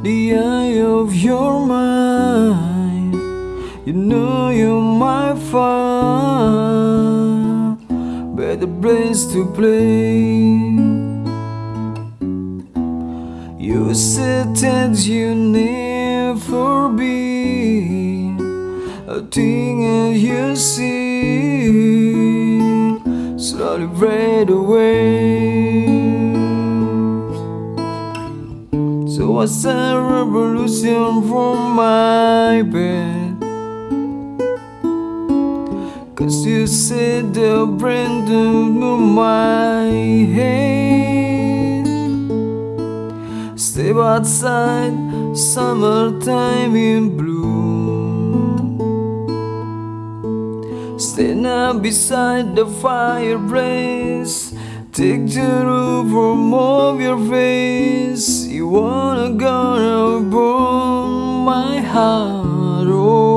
The eye of your mind. You know you might find Better place to play. You said that you never be A thing that you see. Slowly fade away So a revolution from my bed. Cause you said the brand new my head. Step outside, summertime in bloom. Stand up beside the fireplace. Take the roof from off your face Wanna gonna burn my heart oh.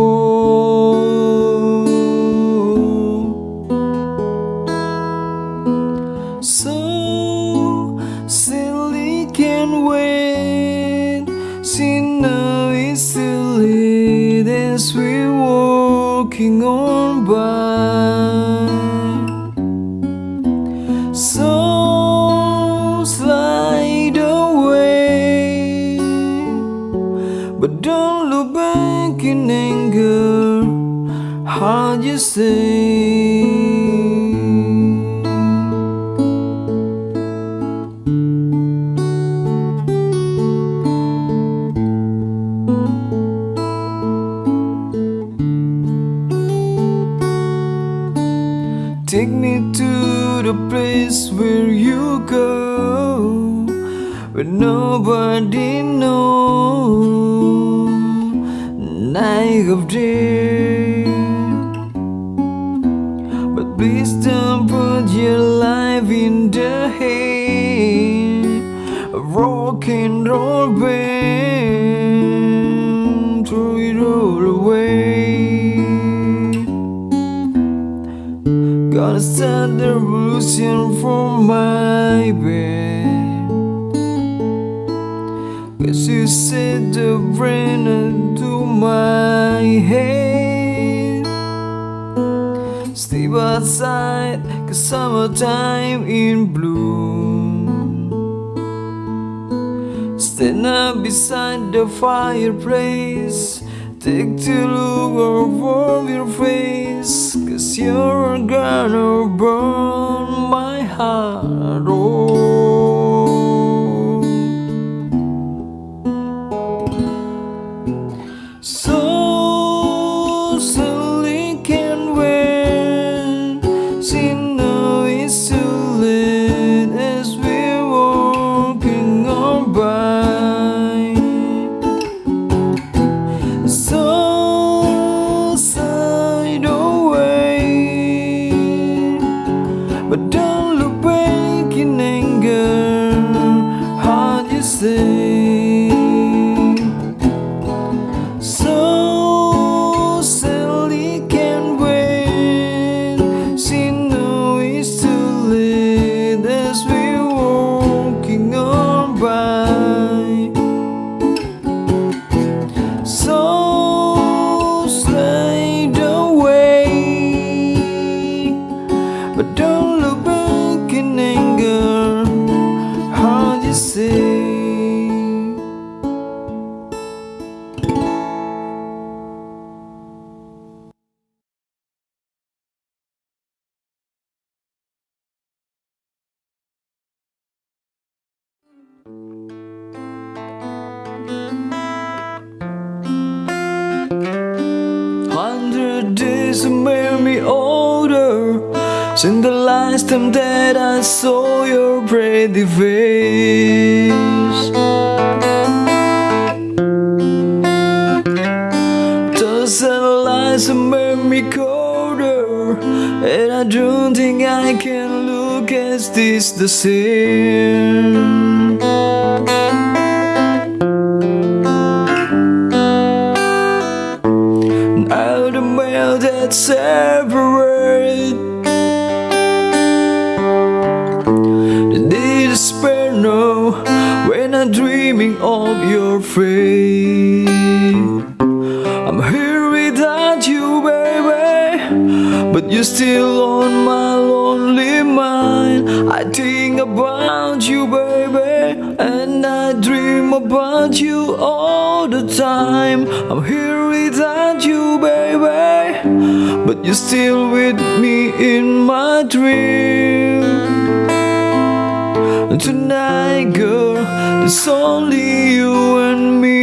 All away. Gonna start the revolution from my bed. Cause you said the brain into my head. Step outside cause summertime in bloom. Stand up beside the fireplace Take the look off your face Cause you're gonna burn my heart oh. Time that I saw your pretty face. Those lies made me colder And I don't think I can look at this the same and dreaming of your face. I'm here without you, baby, but you're still on my lonely mind. I think about you, baby, and I dream about you all the time. I'm here without you, baby, but you're still with me in my dream. Tonight, girl, it's only you and me.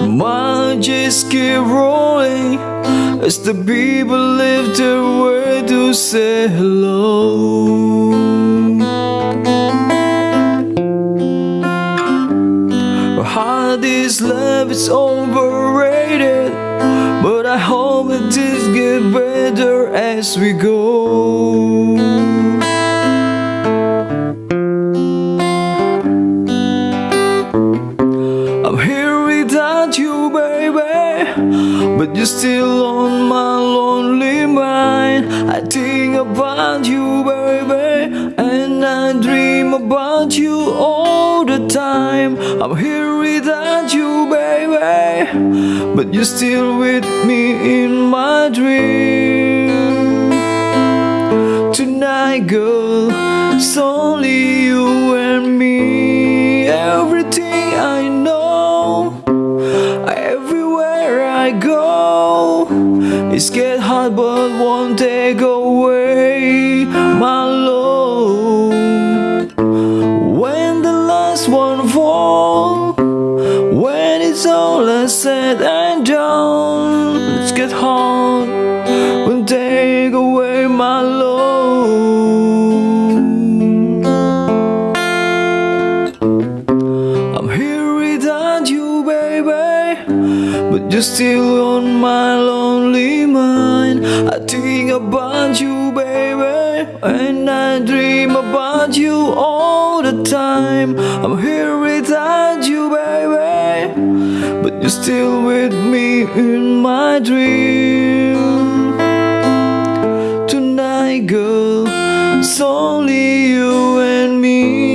The mind just keep rolling as the people lift their way to say hello. This love is overrated, but I hope it just get better as we go. I'm here without you, baby, but you're still on my lonely mind. I think about you, baby, and I dream about you all time. I'm here without you, baby, but you're still with me in my dream. Tonight, girl, it's only you and me. Everything I know, everywhere I go, it's get hard but you're still on my lonely mind. I think about you, baby, and I dream about you all the time. I'm here without you, baby, but you're still with me in my dream. Tonight, girl, it's only you and me.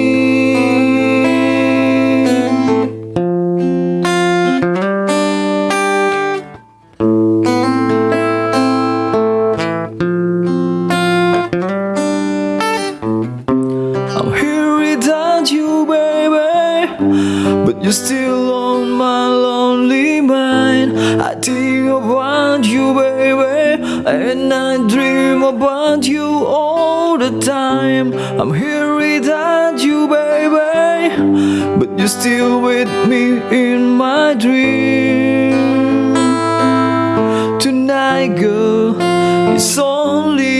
You're still with me in my dream. Tonight, girl, it's only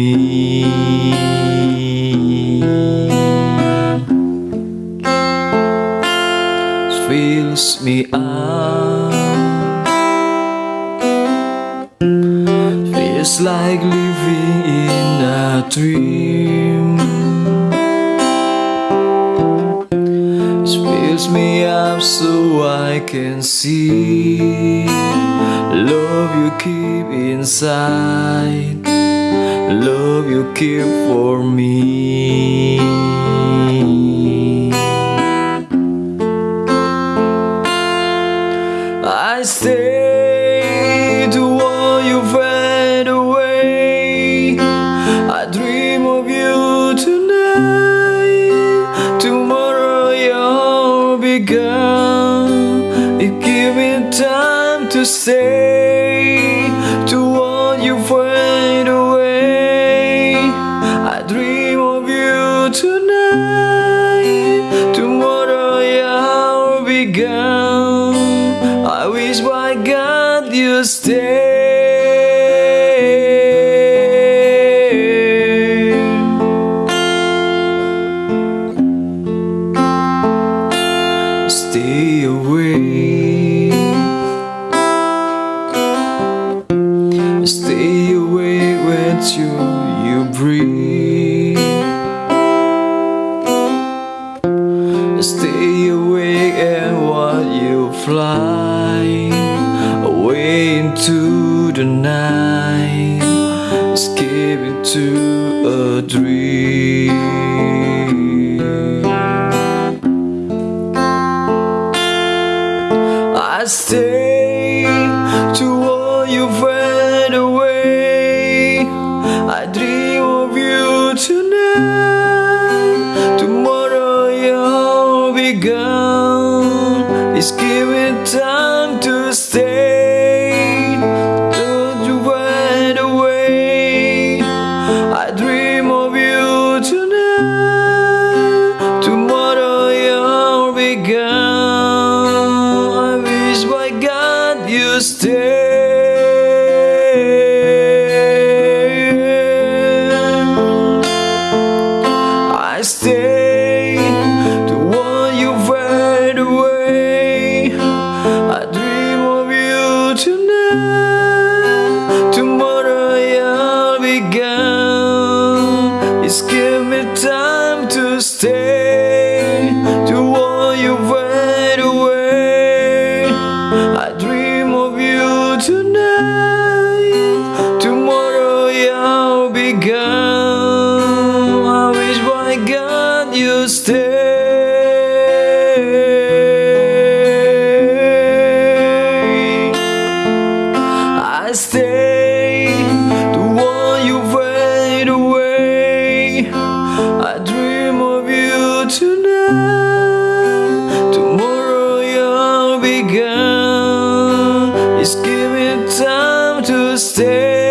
me. fills me up. Er Feels like living in a dream. Fills me up so I can see. Love you keep inside love you keep for me. I say to all you fade away. I dream of you tonight. Tomorrow you'll be gone You give me time to say to a dream. stay.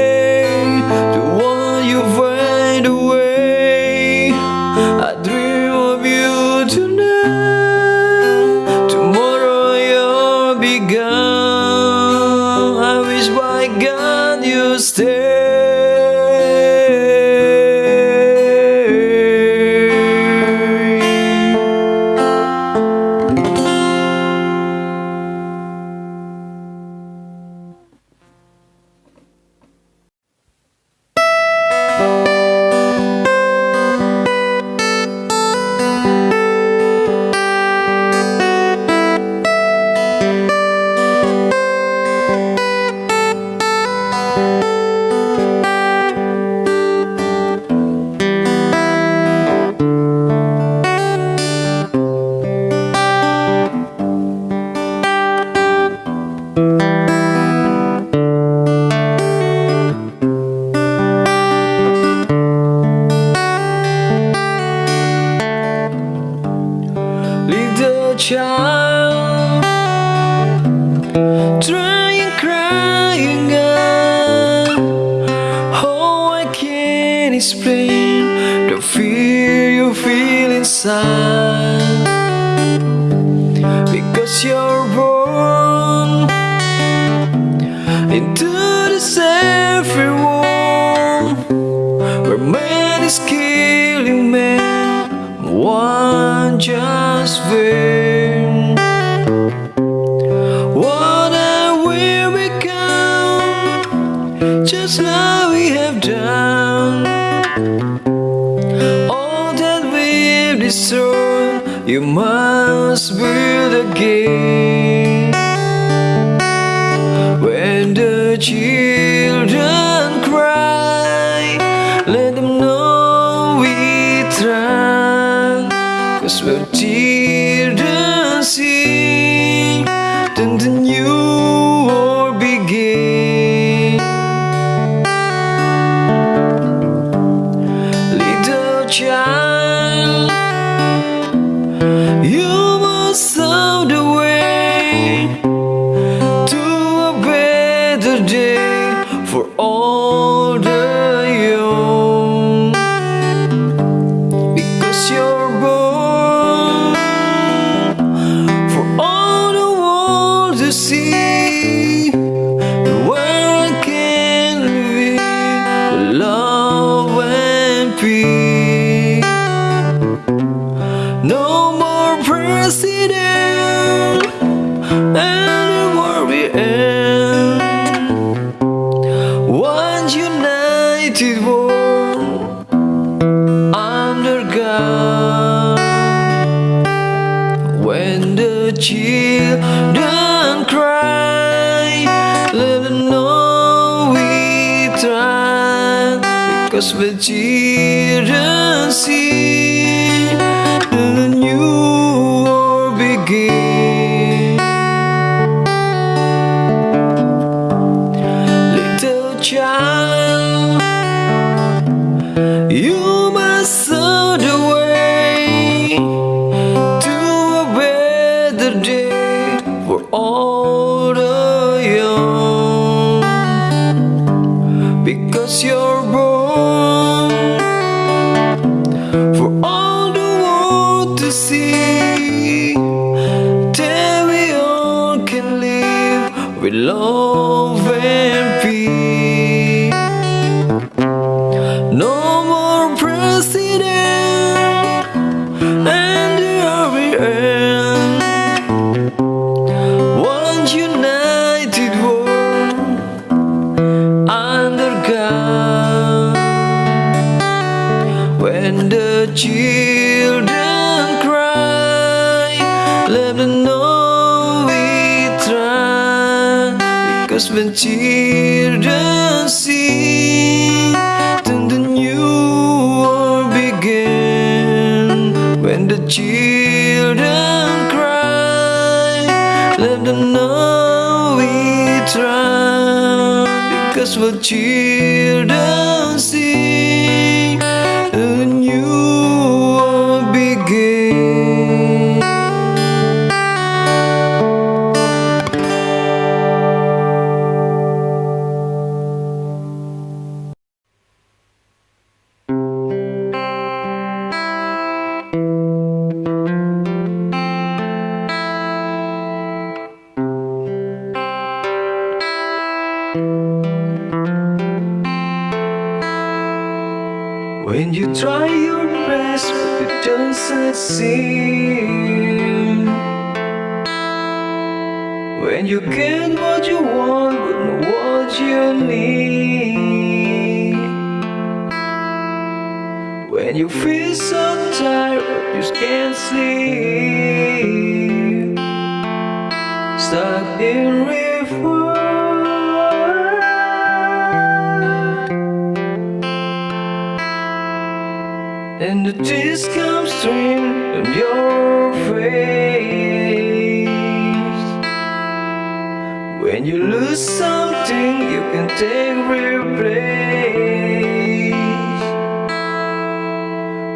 now we have done. All that we've destroyed You must build again When the children love and peace. No more president and the army end. One united world under God. When the children Because when children sing, then the new world begin. When the children cry, let them know we try. Because when children When you try your best but you don't succeed. When you get what you want but not what you need. When you feel so tired but you can't sleep. Stuck in reverse the tears come streaming on your face. When you lose something you can take replace.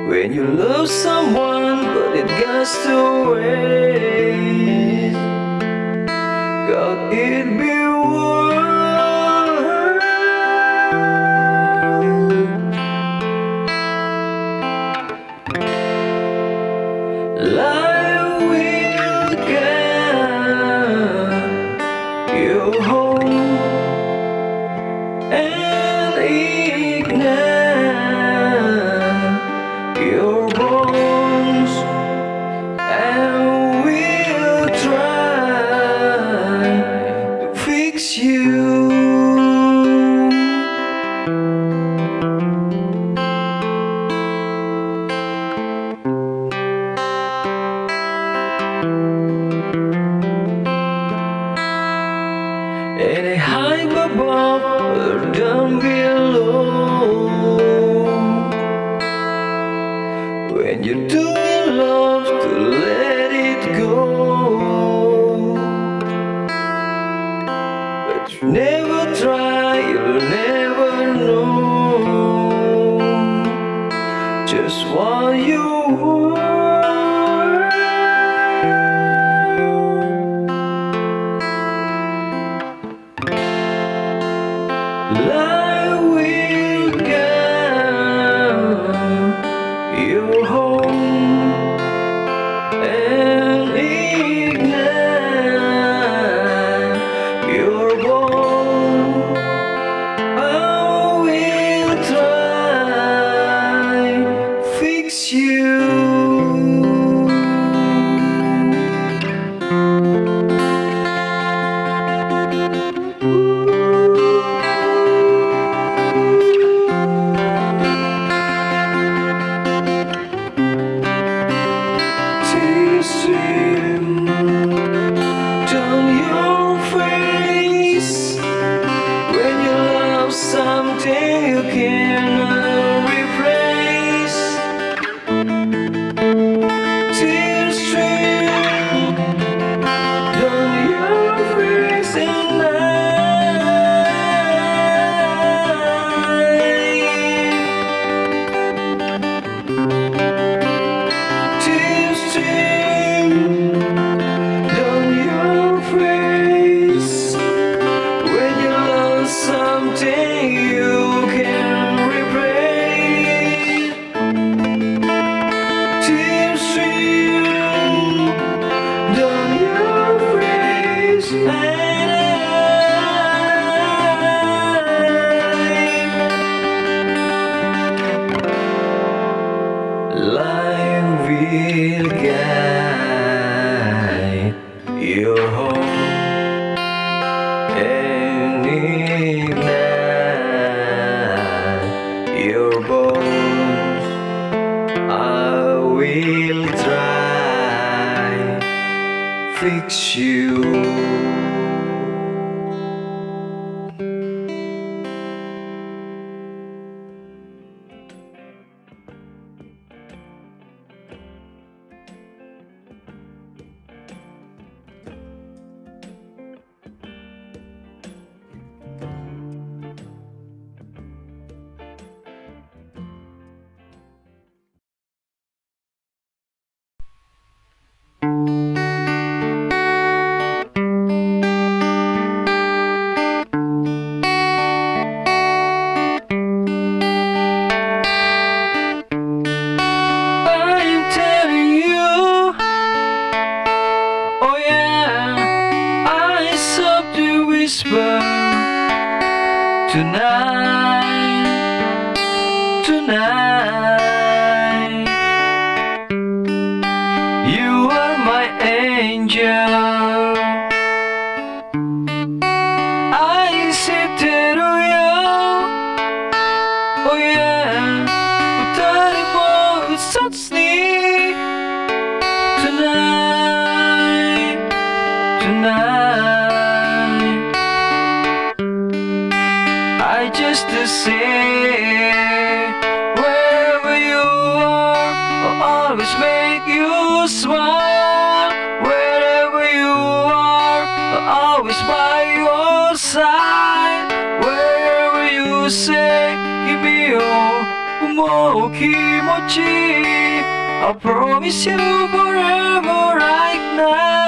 When you love someone but it goes to waste. God it be down I promise you forever right now.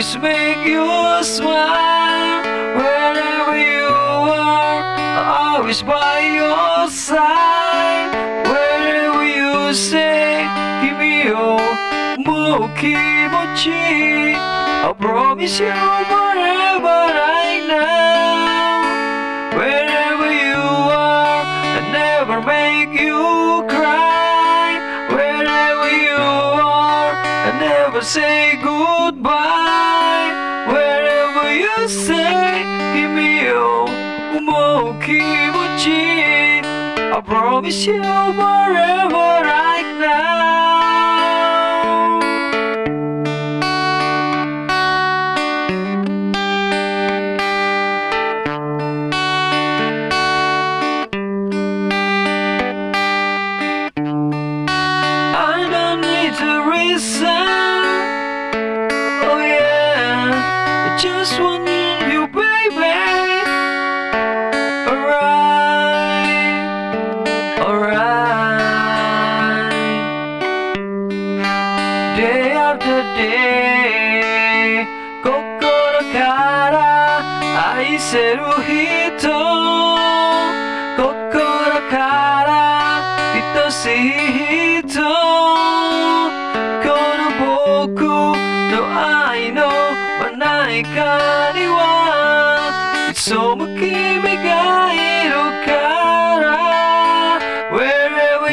always make you smile Wherever you are, always by your side Wherever you say, give Kimi yo, mukimochi I promise you forever right now. I promise you forever right now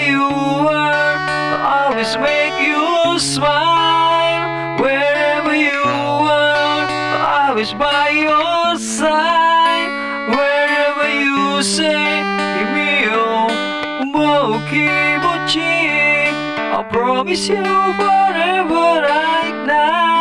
you were always make you smile. Wherever you were always by your side. Wherever you say Kimi yo Mokibochi I'll promise you forever right now.